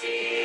See.